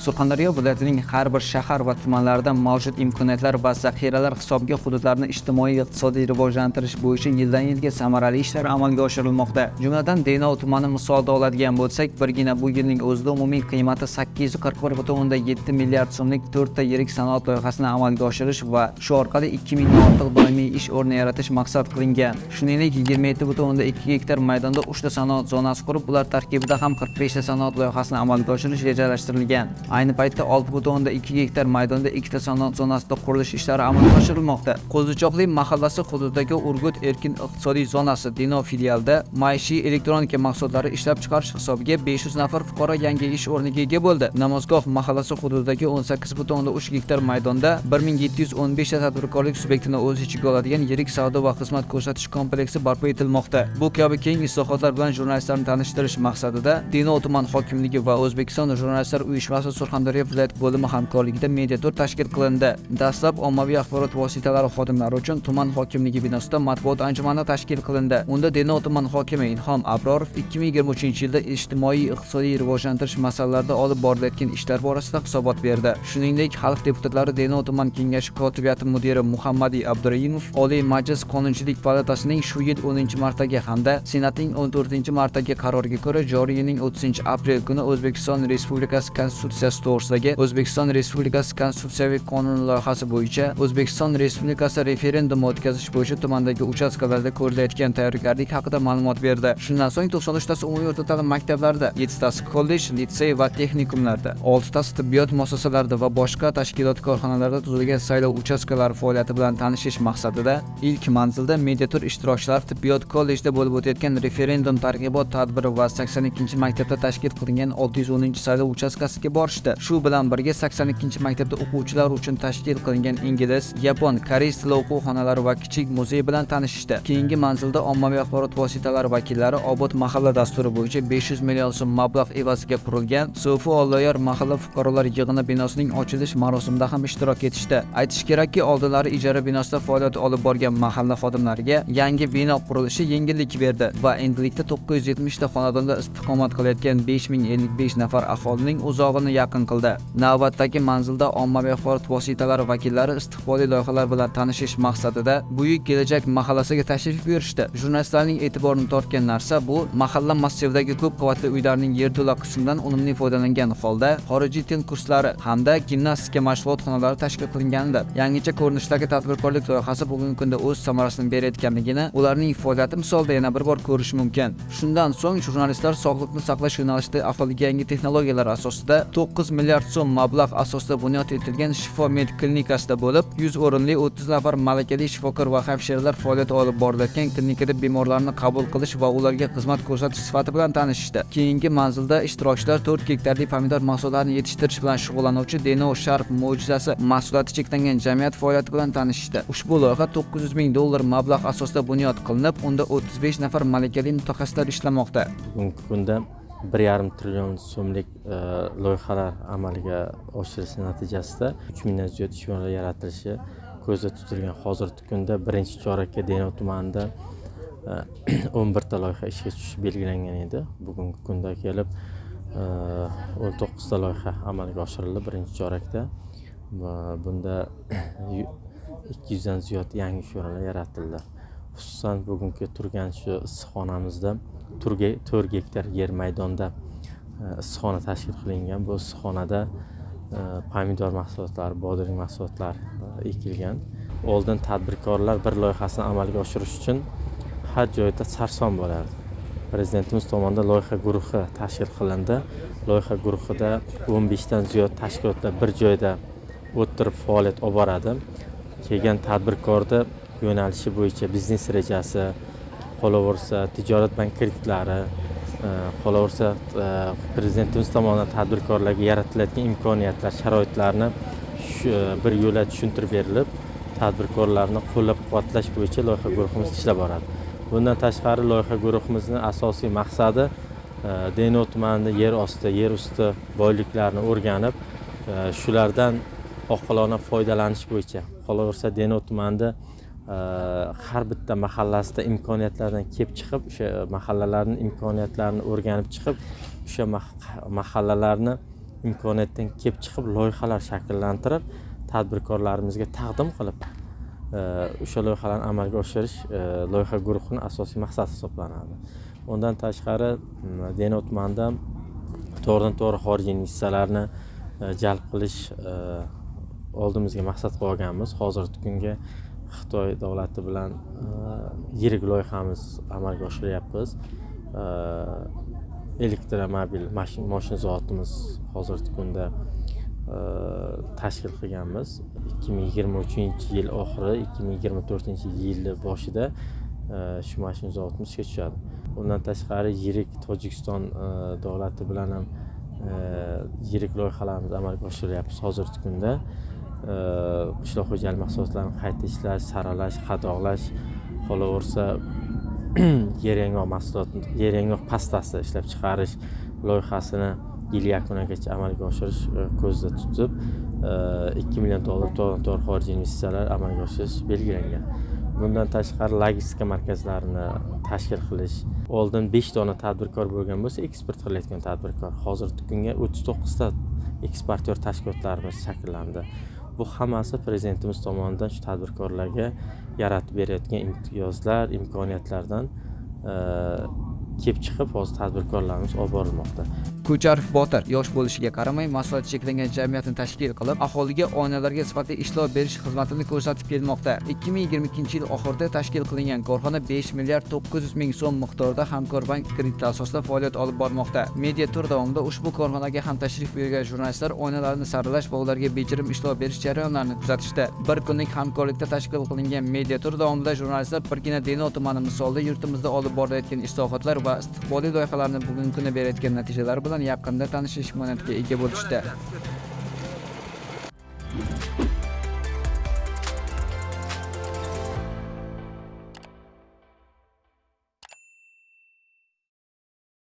surxondaryo viloyatining har bir shahar va tumanlarida mavjud imkoniyatlar va zaxiralar hisobiga hududlarni ijtimoiy iqtisodiy rivojlantirish bo'yicha yildan yilga samarali ishlar amalga oshirilmoqda. Jumladan denov tumani misolida oladigan bo'lsak birgina bu yilning o'zida umumiy qiymati sakkiz yuz qirq bir butun o'ndan yetti milliard so'mlik to'rtta yirik sanoat loyihasini amalga oshirish va shu orqali ikki mingdan ortiq doimiy ish o'rni yaratish maqsad qilingan. Shuningdek yigirma yetti butun o'ndan ikki gektar maydonda uchta sanoat zonasi qurib ular tarkibida ham qirq beshta sanoat loyihasini amalga oshirish rejalashtirilgan. Ayni paytda olti butun o'ndan ikki gektar maydonda ikkita sanoat zonasida qurilish ishlari amalga oshirilmoqda. Qo'zichoqli mahallasi hududidagi urgut erkin iqtisodiy zonasi dino filialida maishiy elektronika mahsulotlari ishlab chiqarish hisobiga besh yuz nafar fuqaro yangi ish o'rniga ega bo'ldi. Namozgoh mahallasi hududidagi o'n sakkiz butun o'ndan uch gektar maydonda 1715 ta tadbirkorlik subyektini o'z ichiga oladigan yirik savdo va xizmat ko'rsatish kompleksi barpo etilmoqda. Bu kabi keng islohotlar bilan jurnalistlarni tanishtirish maqsadida Dino tuman hokimligi va o'zbekiston jurnalistlar uyushmasi surxondaryo viloyat bo'limi hamkorligida media tur tashkil qilindi. Dastlab ommaviy axborot vositalari xodimlari uchun tuman hokimligi binosida matbuot anjumani tashkil qilindi. Unda denov tuman hokimi ilhom abrorov ikki ming yigirma uchinchi yilda ijtimoiy iqtisodiy rivojlantirish masalalarida olib borilayotgan ishlar borasida hisobot berdi. Shuningdek xalq deputatlari denov tuman kengashi kotibiyati mudiri muhammadiy abduraimov oliy majlis qonunchilik palatasining shu yil o'ninchi martagi hamda senatning o'n to'rtinchi qaroriga ko'ra joriy yilning o'ttizinchi aprel kuni o'zbekiston respublikasi konstitutsiyasi to'g'risidagi o'zbekiston respublikasi konstitutsiyaviy qonuni loyihasi bo'yicha o'zbekiston respublikasi referendumi o'tkazish bo'yicha tumandagi uchastkalarda ko'rilayotgan tayyorgarlik haqida ma'lumot berdi. Shundan so'ng to'qson uchtasi umumiy o'rta ta'lim maktablarida yettitasi kollej litsey va texnikumlarda oltitasi tibbiyot muassasalarida va boshqa tashkilot korxonalarida tuzilgan saylov uchastkalari faoliyati bilan tanishish maqsadida ilk manzilda media tur ishtirokchilari tibbiyot kollejida bo'lib o'tayotgan referendum targ'ibot tadbiri va sakson ikkinchi maktabda tashkil qilingan olti yuz o'ninchi saylov uchastkasiga borishdi shu bilan birga sakson ikkinchi maktabda o'quvchilar uchun tashkil qilingan ingliz yapon koreys tili o'quvxonalari va kichik muzey bilan tanishishdi. Keyingi manzilda ommaviy axborot vositalari vakillari obod mahalla dasturi bo'yicha besh yuz million so'm mablag' evaziga qurilgan so'fi olloyor mahalla fuqarolar yig'ini binosining ochilish marosimida ham ishtirok etishdi. Aytish kerakki oldinlari ijara binosida faoliyat olib borgan mahalla xodimlariga yangi bino qurilishi yengillik berdi va endilikda to'qqiz yuz yetmishta xonadonda istiqomat qilayotgan besh ming ellik besh nafar aholining uzog'ini yaqin qildi. Navbatdagi manzilda ommaviy axborot vositalari vakillari istiqbolli loyihalar bilan tanishish maqsadida buyuk kelajak mahallasiga tashrif buyurishdi. Jurnalistlarning e'tiborini tortgan narsa bu mahalla massividagi ko'p qavatli uylarning yerto'la qismidan unumli foydalangan holda xorijiy til kurslari hamda gimnastika mashg'ulot xonalari tashkil qilinganidir. Yangicha ko'rinishdagi tadbirkorlik loyihasi bugungi kunda o'z samarasini berayotganligini ularning faoliyati misolida yana bir bor ko'rish mumkin. Shundan so'ng jurnalistlar sog'liqni saqlash yo'nalishida aholiga yangi texnologiyalar asosida to'qqiz milliard so'm mablag' asosida bunyod etilgan shifo med klinikasida bo'lib 100 o'rinli o'ttiz nafar malakali shifokor va hamshiralar faoliyat olib borilayotgan klinikada bemorlarni qabul qilish va ularga xizmat ko'rsatish sifati bilan tanishishdi. Keyingi manzilda ishtirokchilar 4 gektarli pomidor mahsulotlarini yetishtirish bilan shug'ullanuvchi deno sharp mo'jizasi mahsuloti cheklangan jamiyat faoliyati bilan tanishishdi. Ushbu loyiha to'qqiz yuz ming dollar mablag' asosida bunyod qilinib unda o'ttiz besh nafar malakali mutaxassislar ishlamoqda. Bugungi kunda bir yarim trillion so'mlik e, loyihalar amalga oshirish natijasida uch mingdan ziyod ish o'rinlari yaratilishi ko'zda tutilgan. Hozirgi kunda birinchi chorakka denov tumanida e, o'n birta loyiha ishga tushishi belgilangan edi. Bugungi kunda kelib e, o'n to'qqizta loyiha amalga oshirildi birinchi chorakda. Va bunda ikki yuzdan ziyod yangi ish o'rinlari yaratildi. Xususan bugungi turgan shu issiqxonamizda to'rt gektar yer maydonda e, issiqxona tashkil qilingan. Bu issiqxonada e, pomidor mahsulotlari bodring mahsulotlari e, ekilgan. Oldin tadbirkorlar bir loyihasini amalga oshirish uchun har joyda sarson bo'lardi. Prezidentimiz tomonidan loyiha guruhi tashkil qilindi. Loyiha guruhida o'n beshdan ziyod tashkilotlar bir joyda o'tirib faoliyat olib boradi. Kelgan tadbirkorni yo'nalishi bo'yicha biznes rejasi qolaversa tijorat bank kreditlari e, qolaversa e, prezidentimiz tomonidan tadbirkorlarga yaratilayotgan imkoniyatlar sharoitlarni e, bir yo'la tushuntirib berilib tadbirkorlarni qo'llab quvvatlash bo'yicha loyiha guruhimiz ishlab boradi. Bundan tashqari loyiha guruhimizni asosiy maqsadi denov tumanida yer osti yer usti boyliklarini o'rganib shulardan oqilona foydalanish bo'yicha. Qolaversa denov tumanida Э, har bitta mahallasida imkoniyatlardan kelib chiqib o'sha mahallalarni imkoniyatlarini o'rganib chiqib o'sha mahallalarni imkoniyatdan kelib chiqib loyihalar shakllantirib tadbirkorlarimizga taqdim qilib e, o'sha loyihalarni amalga oshirish e, loyiha guruhini asosiy maqsadi hisoblanadi. Undan tashqari m, denov tumanida to'g'ridan to'g'ri xorijiy investitsiyalarni e, jalb qilish oldimizga maqsad qo'yganmiz hozirgi kunga xitoy davlati bilan e, yirik loyihamiz amalga oshiryapmiz e, elektromobil mashin moshina zavodimiz hozirgi kunda e, tashkil qilganmiz. ikki ming yigirma uchinchi yil oxiri ikki ming yigirma to'rtinchi yilni boshida shu mashina zavodimiz ishga tushadi. Undan tashqari yirik tojikiston davlati bilan ham yirik loyihalarimizni amalga oshiryapmiz hozirgi kunda. Э, qishloq xo'jalik mahsulotlarini qayta ishlash saralash qadoqlash qolaversa yer yong'oq mahsulot yer yong'oq pastasi ishlab chiqarish loyihasini yil yakunigacha amalga oshirish e, ko'zda tutib e, ikki million dollar to'g'ridan to'g'ri xorijiy investitsiyalar amalga oshirish belgilangan. Bundan tashqari logistika markazlarini tashkil qilish oldin besh dona tadbirkor bo'lgan bo'lsa eksport qilayotgan tadbirkor. Hozirgi kunga o'ttiz to'qqizta eksportyor tashkilotlarimiz shakllandi. Bu hammasi prezidentimiz tomonidan shu tadbirkorlarga yaratib berayotgan imtiyozlar imkoniyatlardan kelib chiqib hozir tadbirkorlarimiz olib borilmoqda. Ko'charov Botir yosh bo'lishiga qaramay mas'uliyati cheklangan jamiyatni tashkil qilib, aholiga onalarga sifatli ishlov berish xizmatini ko'rsatib kelmoqda. 2022 yil oxirida tashkil qilingan korxona 5 milliard 900 ming so'm miqdorida Hamkorbank krediti asosida faoliyat olib bormoqda. Media tur davomida ushbu korxonaga ham tashrif buyurgan jurnalistlar oilalarni saralash va ularga bejirim ishlov berish jarayonlarini kuzatishdi. Bir kunlik hamkorlikda tashkil qilingan media tur davomida jurnalistlar birgina Denov tumani misolida yurtimizda olib borilayotgan islohotlar va istiqbolli loyihalarni bugungi kunda berayotgan natijalar bilan yaqinda tanishish imkoniyatiga ega bo'lishdi.